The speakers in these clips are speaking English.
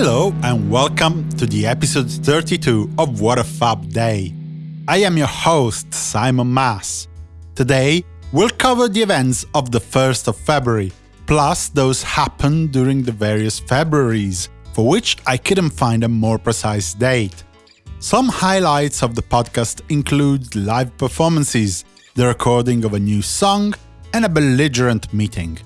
Hello and welcome to the episode 32 of What a Fab Day. I am your host, Simon Mas. Today, we'll cover the events of the 1st of February, plus those happened during the various Februaries, for which I couldn't find a more precise date. Some highlights of the podcast include live performances, the recording of a new song, and a belligerent meeting.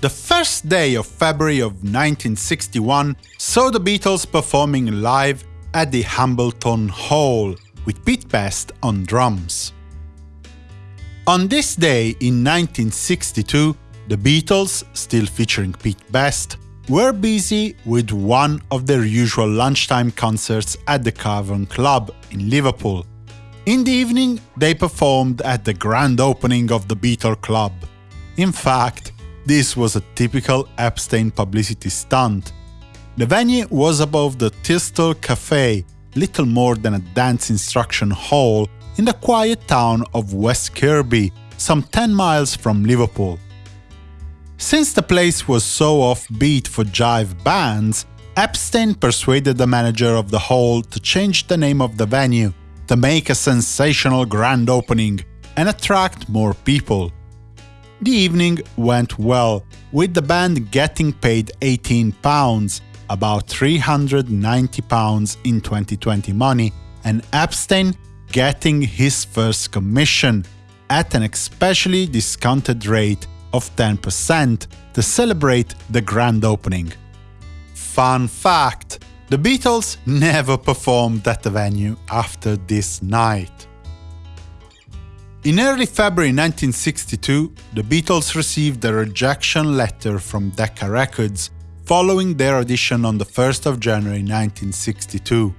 The first day of February of 1961 saw the Beatles performing live at the Hambleton Hall with Pete Best on drums. On this day in 1962, the Beatles, still featuring Pete Best, were busy with one of their usual lunchtime concerts at the Cavern Club in Liverpool. In the evening, they performed at the grand opening of the Beatle Club. In fact, this was a typical Epstein publicity stunt. The venue was above the Thistle Cafe, little more than a dance instruction hall in the quiet town of West Kirby, some 10 miles from Liverpool. Since the place was so offbeat for jive bands, Epstein persuaded the manager of the hall to change the name of the venue to make a sensational grand opening and attract more people. The evening went well, with the band getting paid £18, about £390 in 2020 money, and Epstein getting his first commission at an especially discounted rate of 10% to celebrate the grand opening. Fun fact the Beatles never performed at the venue after this night. In early February 1962, the Beatles received a rejection letter from Decca Records following their audition on the 1st of January 1962.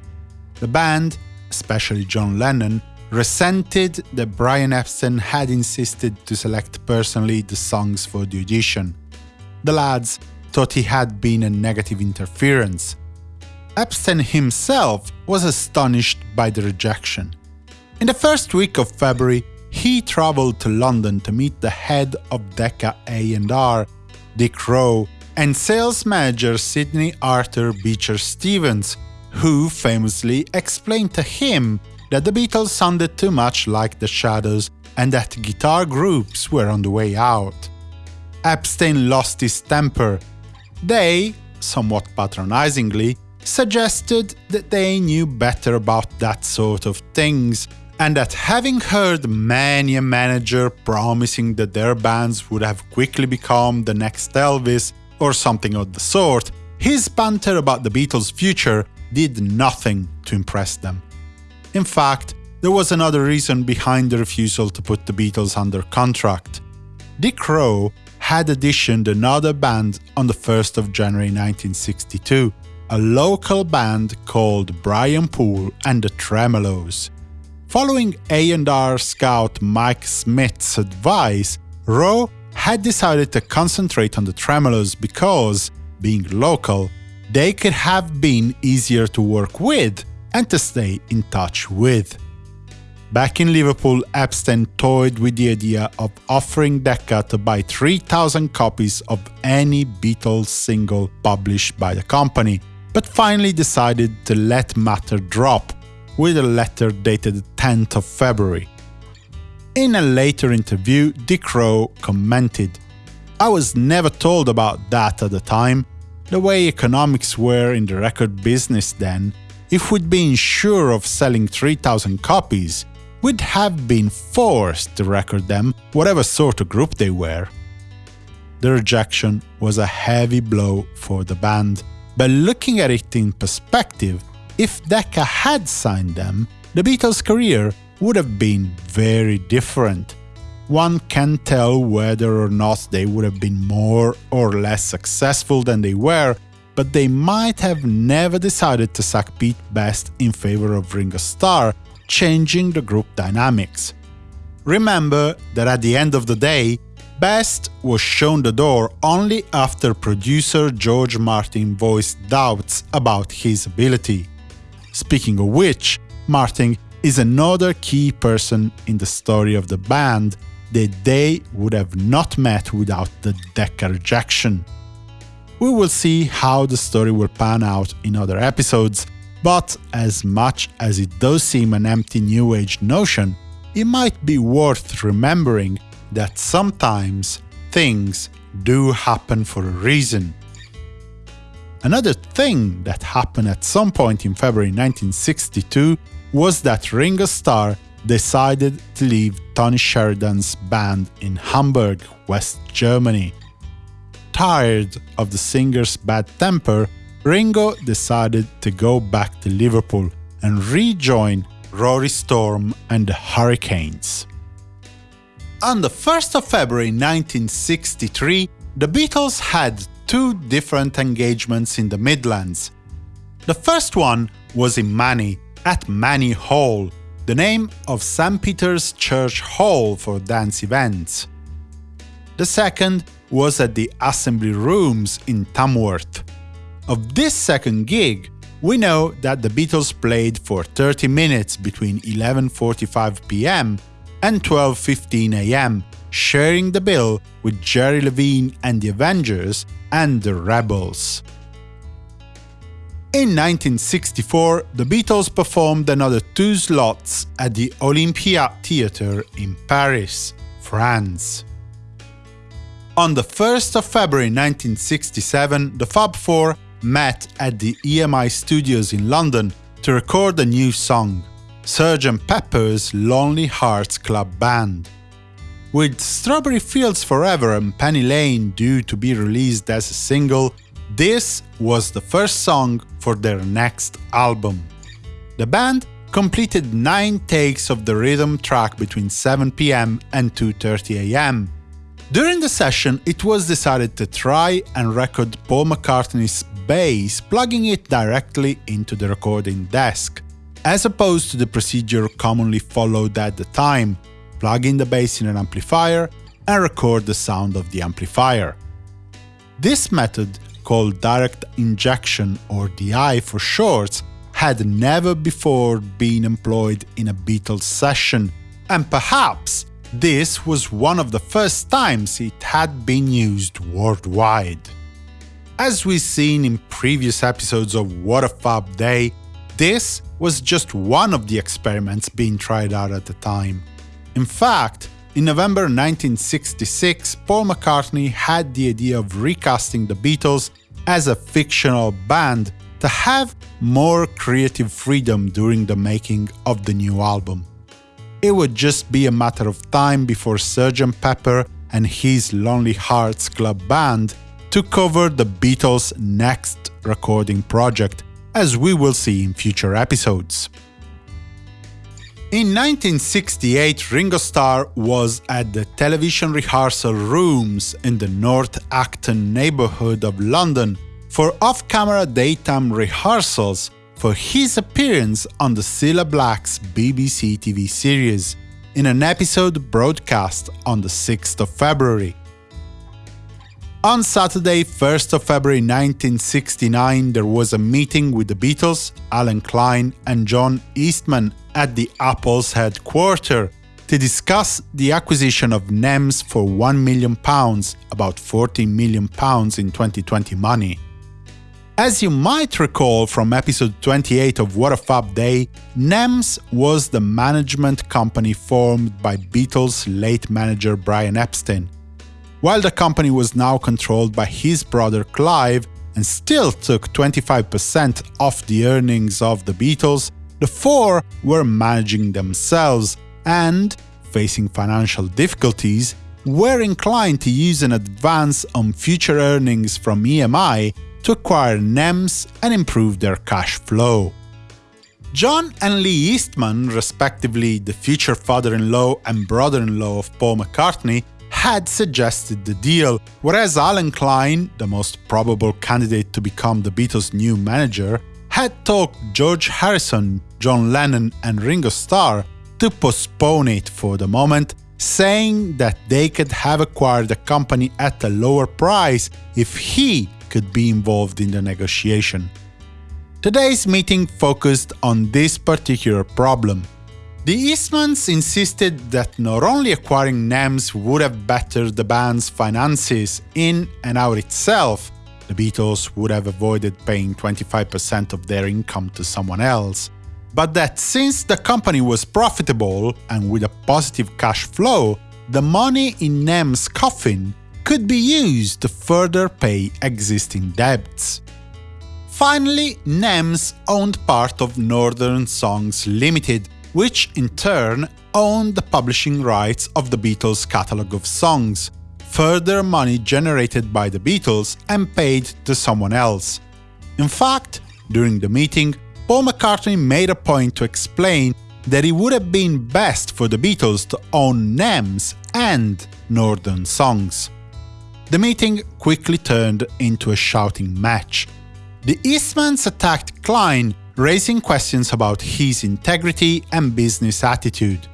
The band, especially John Lennon, resented that Brian Epstein had insisted to select personally the songs for the audition. The lads thought he had been a negative interference. Epstein himself was astonished by the rejection. In the first week of February, he traveled to London to meet the head of Decca A&R, Dick Rowe, and sales manager Sidney Arthur Beecher Stevens, who famously explained to him that the Beatles sounded too much like the Shadows and that guitar groups were on the way out. Epstein lost his temper. They, somewhat patronizingly, suggested that they knew better about that sort of things and that having heard many a manager promising that their bands would have quickly become the next Elvis or something of the sort, his banter about the Beatles' future did nothing to impress them. In fact, there was another reason behind the refusal to put the Beatles under contract. Dick Rowe had auditioned another band on the 1st of January 1962, a local band called Brian Poole and the Tremeloes. Following A&R scout Mike Smith's advice, Rowe had decided to concentrate on the Tremeloes because, being local, they could have been easier to work with and to stay in touch with. Back in Liverpool, Epstein toyed with the idea of offering Decca to buy 3,000 copies of any Beatles single published by the company, but finally decided to let matter drop with a letter dated 10th of February. In a later interview, Dick Rowe commented, I was never told about that at the time. The way economics were in the record business then, if we'd been sure of selling 3000 copies, we'd have been forced to record them, whatever sort of group they were. The rejection was a heavy blow for the band, but looking at it in perspective, if Decca had signed them, the Beatles' career would have been very different. One can't tell whether or not they would have been more or less successful than they were, but they might have never decided to sack Pete Best in favor of Ringo Starr, changing the group dynamics. Remember that at the end of the day, Best was shown the door only after producer George Martin voiced doubts about his ability. Speaking of which, Martin is another key person in the story of the band that they would have not met without the Decca rejection. We will see how the story will pan out in other episodes, but as much as it does seem an empty New Age notion, it might be worth remembering that sometimes things do happen for a reason. Another thing that happened at some point in February 1962 was that Ringo Starr decided to leave Tony Sheridan's band in Hamburg, West Germany. Tired of the singer's bad temper, Ringo decided to go back to Liverpool and rejoin Rory Storm and the Hurricanes. On the 1st of February 1963, the Beatles had two different engagements in the Midlands. The first one was in Maney, at Maney Hall, the name of St. Peter's Church Hall for dance events. The second was at the Assembly Rooms in Tamworth. Of this second gig, we know that the Beatles played for 30 minutes between 11.45 pm and 12.15 am, sharing the bill with Jerry Levene and the Avengers and the Rebels. In 1964, the Beatles performed another two slots at the Olympia Theatre in Paris, France. On the 1st of February 1967, the Fab Four met at the EMI studios in London to record a new song, Sgt. Pepper's Lonely Hearts Club Band. With Strawberry Fields Forever and Penny Lane due to be released as a single, this was the first song for their next album. The band completed 9 takes of the rhythm track between 7 pm and 2.30 am. During the session, it was decided to try and record Paul McCartney's bass, plugging it directly into the recording desk, as opposed to the procedure commonly followed at the time, plug in the bass in an amplifier and record the sound of the amplifier. This method called direct injection or DI for short, had never before been employed in a Beatles session, and perhaps this was one of the first times it had been used worldwide. As we've seen in previous episodes of What a Fab Day, this was just one of the experiments being tried out at the time. In fact, in November 1966, Paul McCartney had the idea of recasting the Beatles as a fictional band to have more creative freedom during the making of the new album. It would just be a matter of time before Sgt. Pepper and his Lonely Hearts Club Band took over the Beatles' next recording project, as we will see in future episodes. In 1968, Ringo Starr was at the television rehearsal rooms in the North Acton neighborhood of London for off-camera daytime rehearsals for his appearance on the Cilla Black's BBC TV series, in an episode broadcast on the 6th of February. On Saturday, 1st of February 1969, there was a meeting with the Beatles, Allen Klein and John Eastman at the Apple's headquarters to discuss the acquisition of NEMS for £1 million, about £14 million in 2020 money. As you might recall from episode 28 of What a Fab Day, NEMS was the management company formed by Beatles' late manager Brian Epstein. While the company was now controlled by his brother Clive and still took 25% off the earnings of the Beatles, the four were managing themselves and, facing financial difficulties, were inclined to use an advance on future earnings from EMI to acquire NEMS and improve their cash flow. John and Lee Eastman, respectively the future father-in-law and brother-in-law of Paul McCartney, had suggested the deal, whereas Allen Klein, the most probable candidate to become the Beatles' new manager, had talked George Harrison, John Lennon and Ringo Starr to postpone it for the moment, saying that they could have acquired the company at a lower price if he could be involved in the negotiation. Today's meeting focused on this particular problem, the Eastmans insisted that not only acquiring NEMS would have bettered the band's finances in and out itself, the Beatles would have avoided paying 25% of their income to someone else, but that since the company was profitable and with a positive cash flow, the money in NEMS' coffin could be used to further pay existing debts. Finally, NEMS owned part of Northern Songs Limited, which in turn owned the publishing rights of the Beatles' catalogue of songs, further money generated by the Beatles and paid to someone else. In fact, during the meeting, Paul McCartney made a point to explain that it would have been best for the Beatles to own NEMS and Northern Songs. The meeting quickly turned into a shouting match. The Eastmans attacked Klein, raising questions about his integrity and business attitude.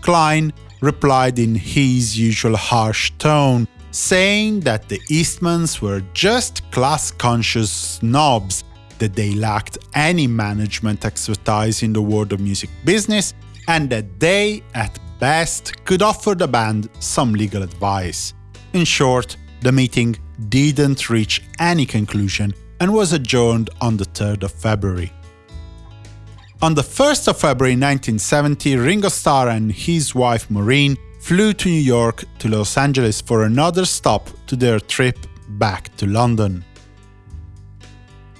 Klein replied in his usual harsh tone, saying that the Eastmans were just class-conscious snobs, that they lacked any management expertise in the world of music business, and that they, at best, could offer the band some legal advice. In short, the meeting didn't reach any conclusion and was adjourned on the 3rd of February. On the 1st of February 1970, Ringo Starr and his wife Maureen flew to New York to Los Angeles for another stop to their trip back to London.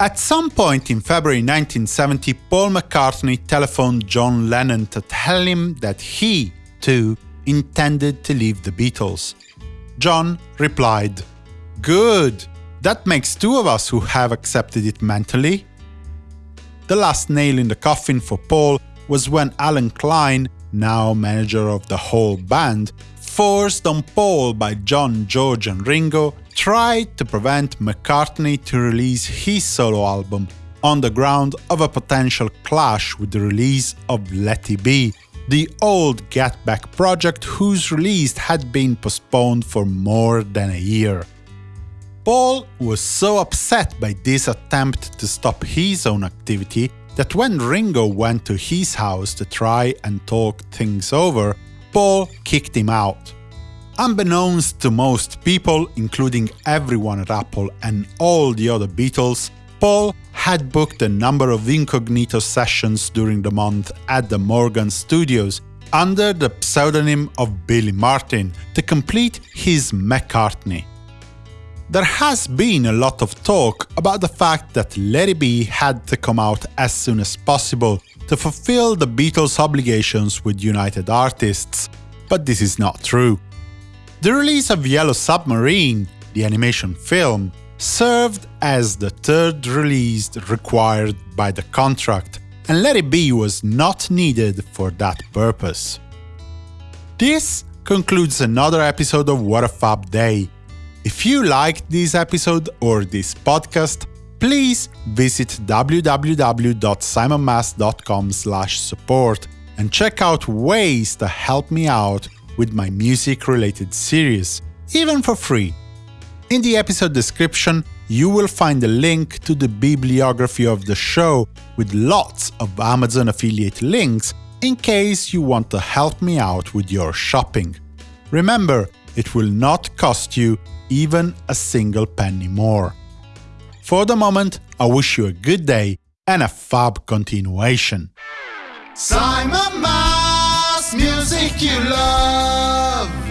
At some point in February 1970, Paul McCartney telephoned John Lennon to tell him that he, too, intended to leave the Beatles. John replied, Good, that makes two of us who have accepted it mentally. The last nail in the coffin for Paul was when Allen Klein, now manager of the whole band, forced on Paul by John, George and Ringo, tried to prevent McCartney to release his solo album on the ground of a potential clash with the release of Let It Be, the old Get Back project whose release had been postponed for more than a year. Paul was so upset by this attempt to stop his own activity that when Ringo went to his house to try and talk things over, Paul kicked him out. Unbeknownst to most people, including everyone at Apple and all the other Beatles, Paul had booked a number of incognito sessions during the month at the Morgan Studios under the pseudonym of Billy Martin to complete his McCartney. There has been a lot of talk about the fact that Let It Be had to come out as soon as possible to fulfill the Beatles' obligations with United Artists, but this is not true. The release of Yellow Submarine, the animation film, served as the third release required by the contract, and Let It Be was not needed for that purpose. This concludes another episode of What a Fab Day. If you liked this episode or this podcast, please visit www.simonmas.com support and check out ways to help me out with my music-related series, even for free. In the episode description, you will find a link to the bibliography of the show with lots of Amazon affiliate links in case you want to help me out with your shopping. Remember, it will not cost you even a single penny more. For the moment, I wish you a good day and a fab continuation. Simon Mas, music you love.